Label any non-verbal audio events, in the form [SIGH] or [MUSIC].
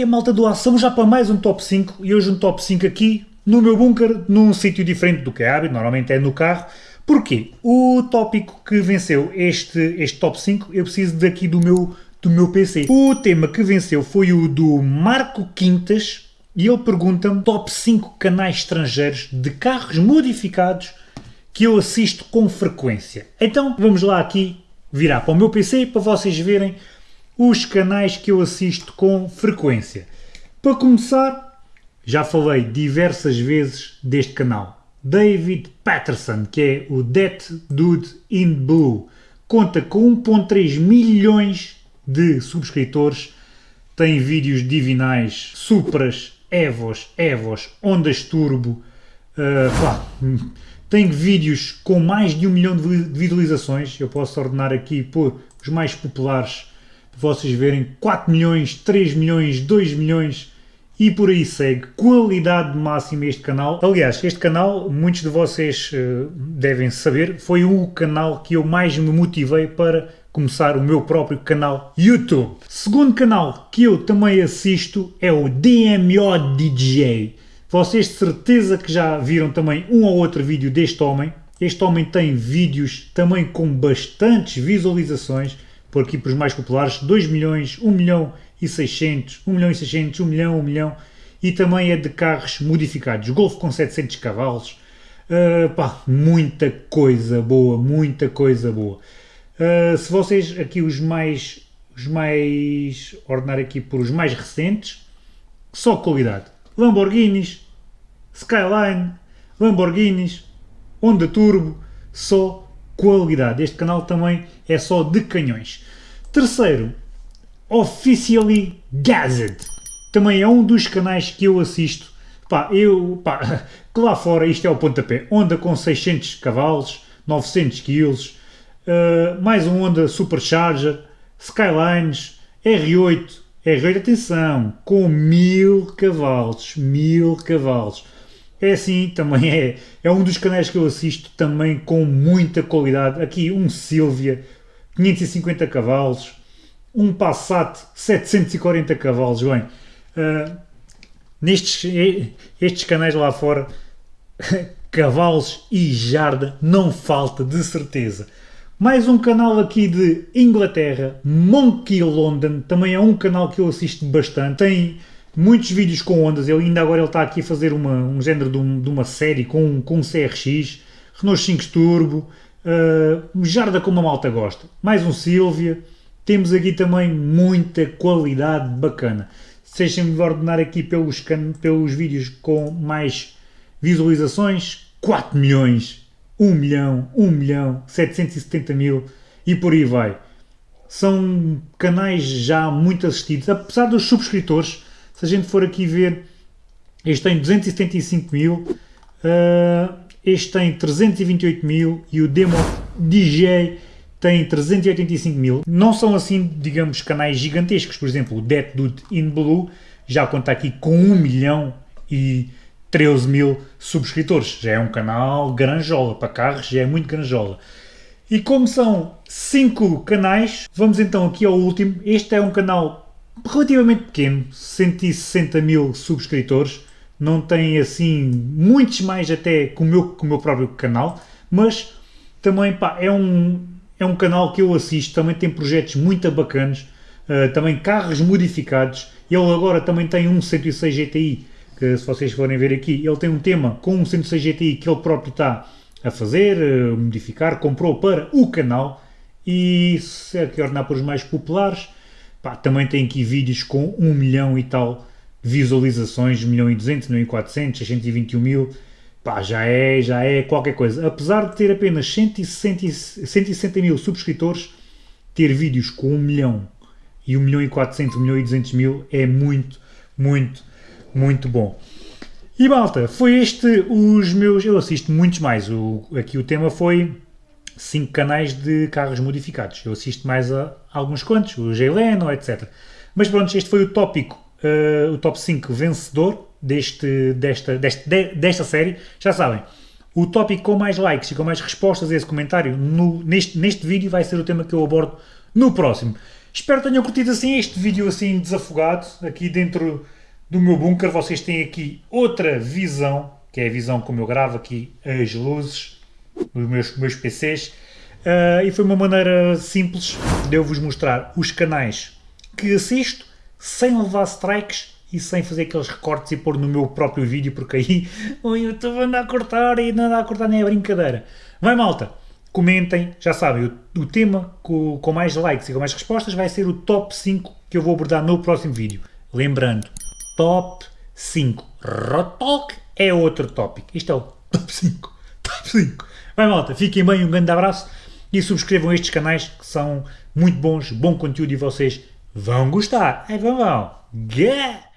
que é malta doação já para mais um top 5 e hoje um top 5 aqui no meu bunker, num sítio diferente do que é hábito, normalmente é no carro. Porquê? O tópico que venceu este, este top 5, eu preciso daqui do meu, do meu PC. O tema que venceu foi o do Marco Quintas e ele pergunta-me top 5 canais estrangeiros de carros modificados que eu assisto com frequência. Então vamos lá aqui virar para o meu PC para vocês verem os canais que eu assisto com frequência. Para começar, já falei diversas vezes deste canal. David Patterson, que é o That Dude in Blue, conta com 1.3 milhões de subscritores, tem vídeos divinais, Supras, Evos, Evos, Ondas Turbo, uh, pá, tem vídeos com mais de um milhão de visualizações, eu posso ordenar aqui por os mais populares vocês verem 4 milhões, 3 milhões, 2 milhões e por aí segue. Qualidade máxima este canal. Aliás, este canal, muitos de vocês uh, devem saber, foi o canal que eu mais me motivei para começar o meu próprio canal YouTube. Segundo canal que eu também assisto é o DMO DJ. Vocês de certeza que já viram também um ou outro vídeo deste homem. Este homem tem vídeos também com bastantes visualizações por aqui para os mais populares, 2 milhões, 1 milhão e 600, 1 milhão e 600, 1 milhão, 1 milhão, e também é de carros modificados, Golf com 700 cavalos, uh, pá, muita coisa boa, muita coisa boa. Uh, se vocês aqui os mais, os mais, ordenar aqui por os mais recentes, só qualidade, Lamborghinis, Skyline, Lamborghinis, Honda Turbo, só qualidade. Este canal também é só de canhões. Terceiro, Officially Gazzed. Também é um dos canais que eu assisto. Pá, eu, pá, [LAUGHS] que lá fora isto é o pontapé. Honda com 600 cavalos, 900 kg, uh, mais um Honda Supercharger, Skylines, R8, R8, atenção, com 1000 cavalos, 1000 cavalos. É assim, também é, é um dos canais que eu assisto também com muita qualidade. Aqui um Silvia, 550 cavalos, um Passat, 740 cavalos. Bem, uh, nestes estes canais lá fora, [LAUGHS] cavalos e jarda não falta de certeza. Mais um canal aqui de Inglaterra, Monkey London, também é um canal que eu assisto bastante. Tem muitos vídeos com ondas, ele ainda agora ele está aqui a fazer uma, um género de, um, de uma série com, com um CRX, Renault 5 Turbo, uh, Jarda como a malta gosta, mais um Silvia, temos aqui também muita qualidade bacana. Deixem-me ordenar aqui pelos, pelos vídeos com mais visualizações, 4 milhões, 1 milhão, 1 milhão, 770 mil e por aí vai. São canais já muito assistidos, apesar dos subscritores, se a gente for aqui ver, este tem 275 mil, uh, este tem 328 mil e o Demo DJ tem 385 mil. Não são assim, digamos, canais gigantescos. Por exemplo, o Death Dude in Blue já conta aqui com 1 milhão e 13 mil subscritores. Já é um canal granjola, para carros já é muito granjola. E como são 5 canais, vamos então aqui ao último. Este é um canal relativamente pequeno, 160 mil subscritores, não tem assim muitos mais até que o meu, que o meu próprio canal, mas também pá, é, um, é um canal que eu assisto, também tem projetos muito bacanas, uh, também carros modificados, ele agora também tem um 106 GTI, que se vocês forem ver aqui, ele tem um tema com um 106 GTI que ele próprio está a fazer, uh, modificar, comprou para o canal, e se é que ordenar para os mais populares, Pá, também tem aqui vídeos com 1 milhão e tal visualizações, 1 milhão e 200, 1 milhão e 400, 621 mil, pá, já é, já é qualquer coisa. Apesar de ter apenas 160, 160 mil subscritores, ter vídeos com 1 milhão e 1 milhão e 400, 1 milhão e 200 mil é muito, muito, muito bom. E malta, foi este os meus, eu assisto muitos mais, o, aqui o tema foi 5 canais de carros modificados. Eu assisto mais a, alguns quantos, o G-Leno, etc. Mas pronto, este foi o tópico, uh, o top 5 vencedor deste, desta, deste, de, desta série. Já sabem, o tópico com mais likes e com mais respostas a esse comentário no, neste, neste vídeo vai ser o tema que eu abordo no próximo. Espero que tenham curtido assim este vídeo assim desafogado, aqui dentro do meu bunker. Vocês têm aqui outra visão, que é a visão como eu gravo aqui as luzes dos meus, meus PCs. Uh, e foi uma maneira simples de eu vos mostrar os canais que assisto sem levar strikes e sem fazer aqueles recortes e pôr no meu próprio vídeo, porque aí o YouTube anda a cortar e não anda a cortar nem a brincadeira. Vai malta, comentem, já sabem, o, o tema com, com, mais likes e com mais respostas vai ser o top 5 que eu vou abordar no próximo vídeo. Lembrando, top 5. Rotalk é outro tópico. Isto é o top 5. [LAUGHS] Top 5. Vai malta, fiquem bem, um grande abraço e subscrevam estes canais que são muito bons, bom conteúdo e vocês vão gostar. É, vão, vão. Yeah!